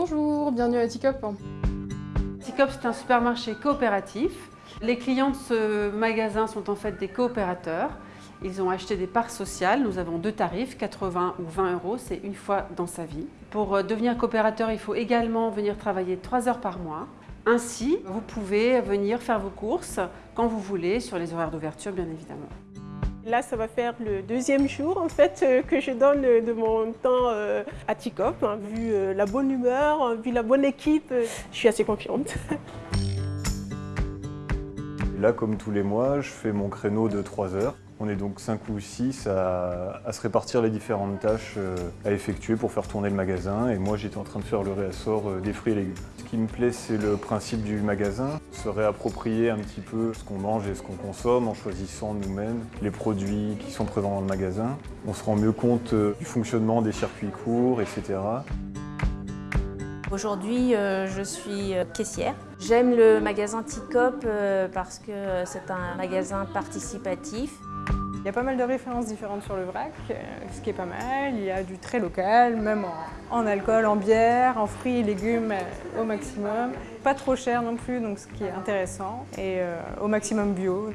Bonjour, bienvenue à Ticop. Ticop, c'est un supermarché coopératif. Les clients de ce magasin sont en fait des coopérateurs. Ils ont acheté des parts sociales. Nous avons deux tarifs, 80 ou 20 euros. C'est une fois dans sa vie. Pour euh, devenir coopérateur, il faut également venir travailler 3 heures par mois. Ainsi, vous pouvez venir faire vos courses quand vous voulez, sur les horaires d'ouverture bien évidemment. Là, ça va faire le deuxième jour en fait euh, que je donne de mon temps euh, à Ticop. Hein. Vu euh, la bonne humeur, vu la bonne équipe, je suis assez confiante. Là, comme tous les mois, je fais mon créneau de 3 heures. On est donc 5 ou 6 à, se répartir les différentes tâches à effectuer pour faire tourner le magasin. Et moi, j'étais en train de faire le réassort des fruits et légumes. Ce qui me plaît, c'est le principe du magasin. Se réapproprier un petit peu ce qu'on mange et ce qu'on consomme en choisissant nous-mêmes les produits qui sont présents dans le magasin. On se rend mieux compte du fonctionnement des circuits courts, etc. Aujourd'hui, euh, je suis euh, caissière. J'aime le magasin Ticop euh, parce que c'est un magasin participatif. Il y a pas mal de références différentes sur le vrac, ce qui est pas mal. Il y a du très local, même en, alcool, en bière, en fruits et légumes au maximum. Pas trop cher non plus, donc ce qui est intéressant, et au maximum bio.